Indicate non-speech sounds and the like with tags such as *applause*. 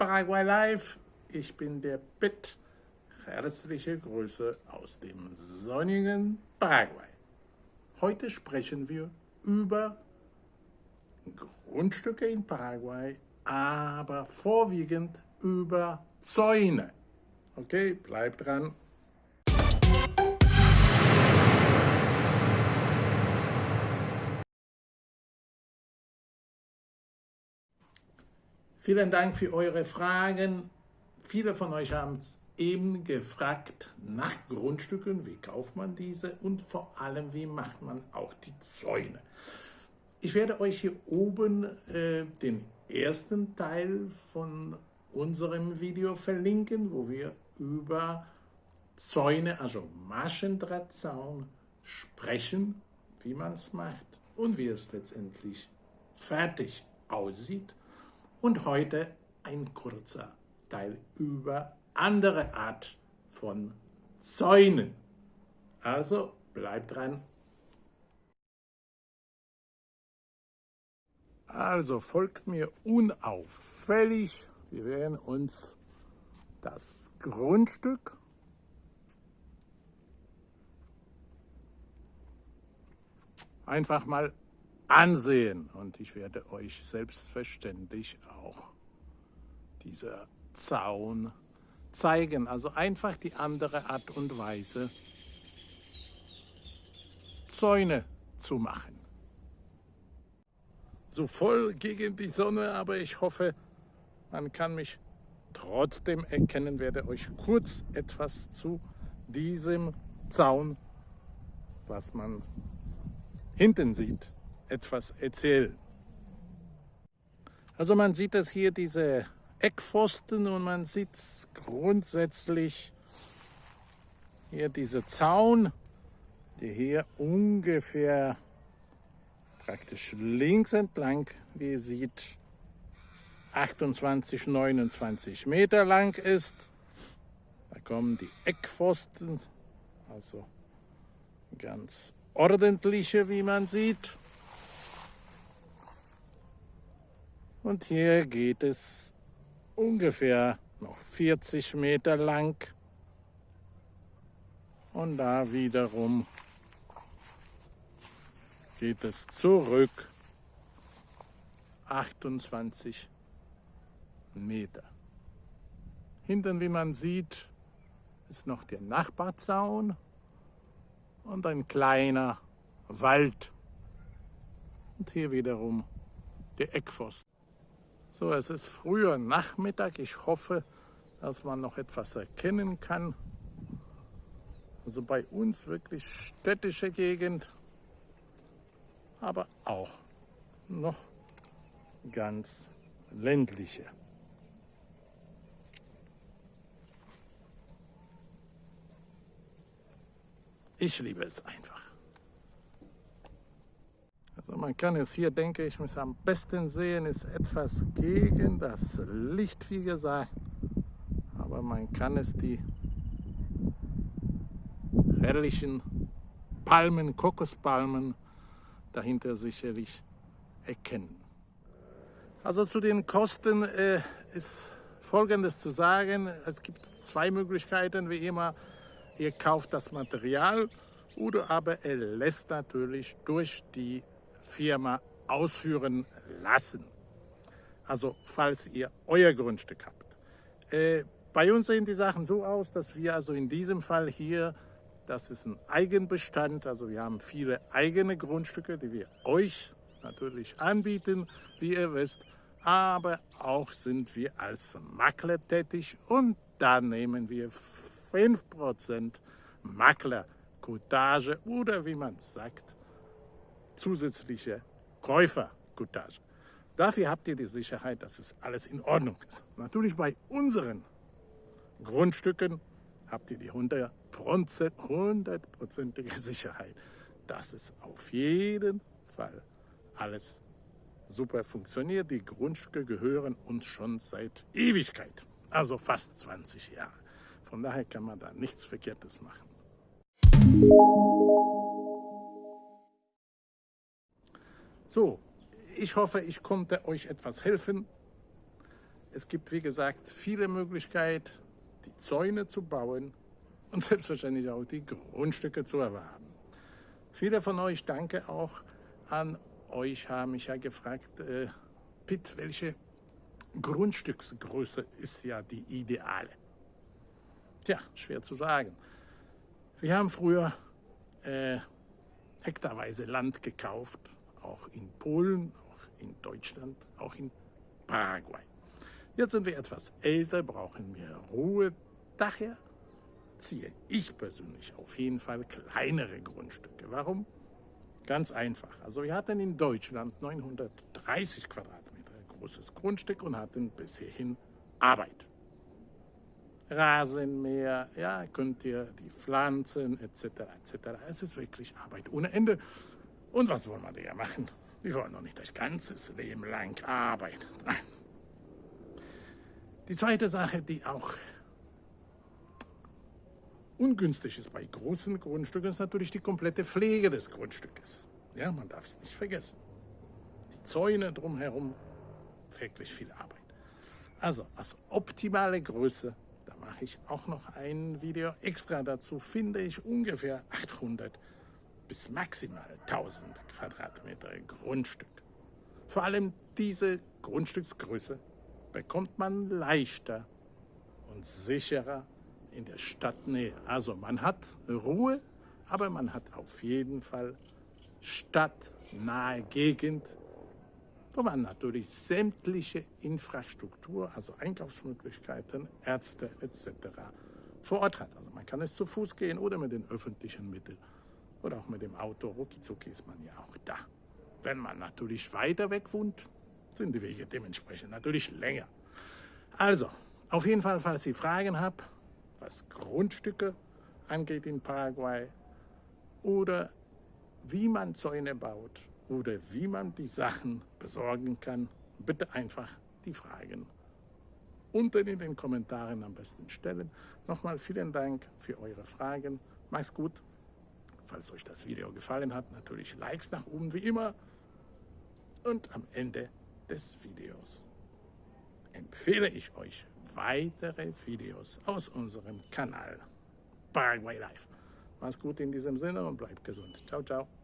Paraguay Live. Ich bin der Pitt. Herzliche Grüße aus dem sonnigen Paraguay. Heute sprechen wir über Grundstücke in Paraguay, aber vorwiegend über Zäune. Okay, bleibt dran. Vielen Dank für eure Fragen. Viele von euch haben es eben gefragt nach Grundstücken, wie kauft man diese und vor allem, wie macht man auch die Zäune. Ich werde euch hier oben äh, den ersten Teil von unserem Video verlinken, wo wir über Zäune, also Maschendrahtzaun, sprechen, wie man es macht und wie es letztendlich fertig aussieht. Und heute ein kurzer Teil über andere Art von Zäunen. Also bleibt dran. Also folgt mir unauffällig. Wir werden uns das Grundstück einfach mal ansehen. Und ich werde euch selbstverständlich auch dieser Zaun zeigen. Also einfach die andere Art und Weise, Zäune zu machen. So voll gegen die Sonne, aber ich hoffe, man kann mich trotzdem erkennen, werde euch kurz etwas zu diesem Zaun, was man hinten sieht, etwas erzählen. Also man sieht das hier, diese Eckpfosten und man sieht grundsätzlich hier diese Zaun, die hier ungefähr praktisch links entlang, wie ihr seht, 28, 29 Meter lang ist. Da kommen die Eckpfosten, also ganz ordentliche, wie man sieht. Und hier geht es ungefähr noch 40 Meter lang. Und da wiederum geht es zurück 28 Meter. Hinten, wie man sieht, ist noch der Nachbarzaun und ein kleiner Wald. Und hier wiederum der Eckpfosten. So, es ist früher Nachmittag. Ich hoffe, dass man noch etwas erkennen kann. Also bei uns wirklich städtische Gegend, aber auch noch ganz ländliche. Ich liebe es einfach. Also man kann es hier, denke ich, am besten sehen, ist etwas gegen das Licht, wie gesagt. Aber man kann es die herrlichen Palmen, Kokospalmen dahinter sicherlich erkennen. Also zu den Kosten äh, ist Folgendes zu sagen. Es gibt zwei Möglichkeiten, wie immer. Ihr kauft das Material oder aber er lässt natürlich durch die Firma ausführen lassen. Also falls ihr euer Grundstück habt. Äh, bei uns sehen die Sachen so aus, dass wir also in diesem Fall hier, das ist ein Eigenbestand, also wir haben viele eigene Grundstücke, die wir euch natürlich anbieten, wie ihr wisst, aber auch sind wir als Makler tätig und da nehmen wir 5% Maklercoutage oder wie man sagt, zusätzliche Käufercoutage. Dafür habt ihr die Sicherheit, dass es alles in Ordnung ist. Natürlich bei unseren Grundstücken habt ihr die hundertprozentige Sicherheit, dass es auf jeden Fall alles super funktioniert. Die Grundstücke gehören uns schon seit Ewigkeit, also fast 20 Jahre. Von daher kann man da nichts Verkehrtes machen. So, ich hoffe, ich konnte euch etwas helfen. Es gibt, wie gesagt, viele Möglichkeiten, die Zäune zu bauen und *laughs* selbstverständlich auch die Grundstücke zu erwerben. Viele von euch, danke auch an euch, haben mich ja gefragt, äh, Pitt, welche Grundstücksgröße ist ja die ideale? Tja, schwer zu sagen. Wir haben früher äh, hektarweise Land gekauft, auch in Polen, auch in Deutschland, auch in Paraguay. Jetzt sind wir etwas älter, brauchen mehr Ruhe. Daher ziehe ich persönlich auf jeden Fall kleinere Grundstücke. Warum? Ganz einfach. Also wir hatten in Deutschland 930 Quadratmeter großes Grundstück und hatten bis hierhin Arbeit. Rasenmäher, ja, könnt ihr die Pflanzen etc. etc. Es ist wirklich Arbeit ohne Ende. Und was wollen wir da machen? Wir wollen doch nicht das ganze Leben lang arbeiten. Nein. Die zweite Sache, die auch ungünstig ist bei großen Grundstücken, ist natürlich die komplette Pflege des Grundstückes. Ja, man darf es nicht vergessen. Die Zäune drumherum, wirklich viel Arbeit. Also als optimale Größe mache ich auch noch ein Video extra dazu, finde ich ungefähr 800 bis maximal 1000 Quadratmeter Grundstück. Vor allem diese Grundstücksgröße bekommt man leichter und sicherer in der Stadtnähe. Also man hat Ruhe, aber man hat auf jeden Fall stadtnahe Gegend, wo man natürlich sämtliche Infrastruktur, also Einkaufsmöglichkeiten, Ärzte etc. vor Ort hat. Also man kann es zu Fuß gehen oder mit den öffentlichen Mitteln oder auch mit dem Auto. Ruckizucki ist man ja auch da. Wenn man natürlich weiter weg wohnt, sind die Wege dementsprechend natürlich länger. Also, auf jeden Fall, falls ihr Fragen habt, was Grundstücke angeht in Paraguay oder wie man Zäune baut oder wie man die Sachen besorgen kann, bitte einfach die Fragen unten in den Kommentaren am besten stellen. Nochmal vielen Dank für eure Fragen. Macht's gut. Falls euch das Video gefallen hat, natürlich Likes nach oben wie immer. Und am Ende des Videos empfehle ich euch weitere Videos aus unserem Kanal Paraguay Live. Macht's gut in diesem Sinne und bleibt gesund. Ciao, ciao.